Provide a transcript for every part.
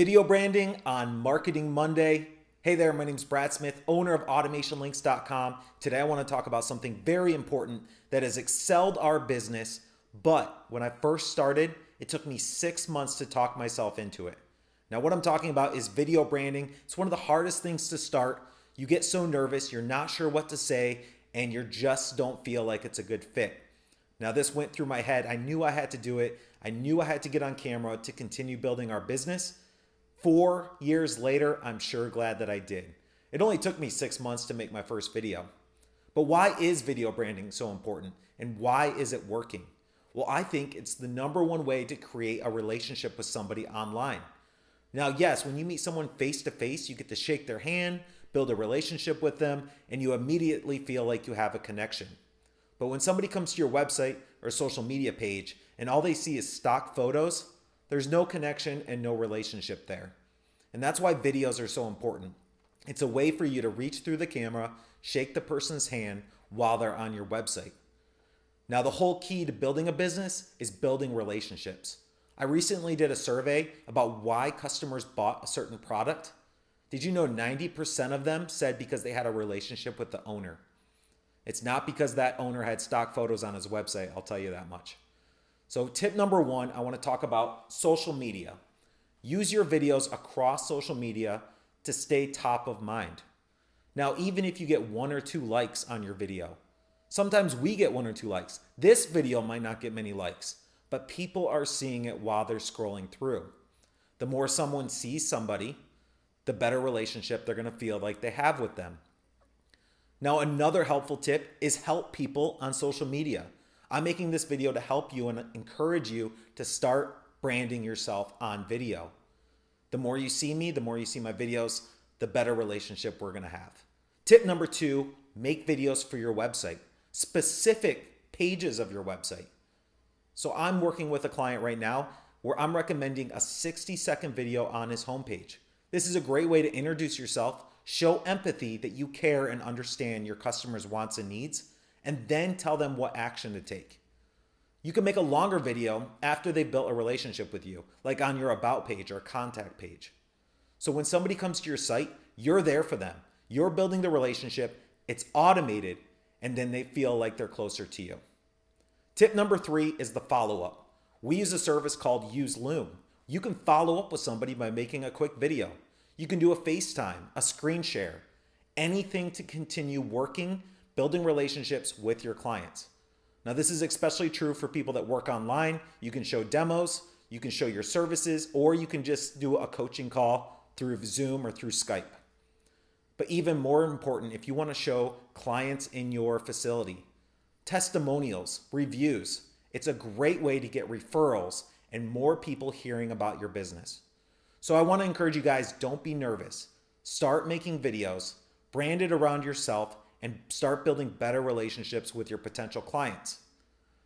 Video branding on Marketing Monday. Hey there, my name is Brad Smith, owner of AutomationLinks.com. Today I want to talk about something very important that has excelled our business, but when I first started, it took me six months to talk myself into it. Now, what I'm talking about is video branding. It's one of the hardest things to start. You get so nervous, you're not sure what to say, and you just don't feel like it's a good fit. Now, this went through my head. I knew I had to do it. I knew I had to get on camera to continue building our business. Four years later, I'm sure glad that I did. It only took me six months to make my first video. But why is video branding so important and why is it working? Well, I think it's the number one way to create a relationship with somebody online. Now, yes, when you meet someone face to face, you get to shake their hand, build a relationship with them, and you immediately feel like you have a connection. But when somebody comes to your website or social media page and all they see is stock photos, there's no connection and no relationship there. And that's why videos are so important. It's a way for you to reach through the camera, shake the person's hand while they're on your website. Now, the whole key to building a business is building relationships. I recently did a survey about why customers bought a certain product. Did you know 90% of them said because they had a relationship with the owner? It's not because that owner had stock photos on his website, I'll tell you that much. So, tip number one, I want to talk about social media. Use your videos across social media to stay top of mind. Now, even if you get one or two likes on your video, sometimes we get one or two likes. This video might not get many likes, but people are seeing it while they're scrolling through. The more someone sees somebody, the better relationship they're going to feel like they have with them. Now, another helpful tip is help people on social media. I'm making this video to help you and encourage you to start branding yourself on video. The more you see me, the more you see my videos, the better relationship we're gonna have. Tip number two, make videos for your website, specific pages of your website. So I'm working with a client right now where I'm recommending a 60 second video on his homepage. This is a great way to introduce yourself, show empathy that you care and understand your customers' wants and needs, and then tell them what action to take. You can make a longer video after they've built a relationship with you, like on your About page or contact page. So when somebody comes to your site, you're there for them. You're building the relationship, it's automated, and then they feel like they're closer to you. Tip number three is the follow up. We use a service called Use Loom. You can follow up with somebody by making a quick video. You can do a FaceTime, a screen share, anything to continue working building relationships with your clients. Now, this is especially true for people that work online. You can show demos, you can show your services, or you can just do a coaching call through Zoom or through Skype. But even more important, if you want to show clients in your facility, testimonials, reviews, it's a great way to get referrals and more people hearing about your business. So I want to encourage you guys don't be nervous. Start making videos, brand it around yourself, and start building better relationships with your potential clients.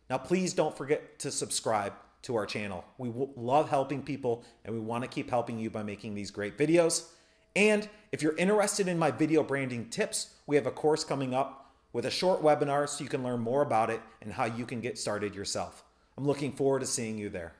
Now, please don't forget to subscribe to our channel. We love helping people and we want to keep helping you by making these great videos. And if you're interested in my video branding tips, we have a course coming up with a short webinar so you can learn more about it and how you can get started yourself. I'm looking forward to seeing you there.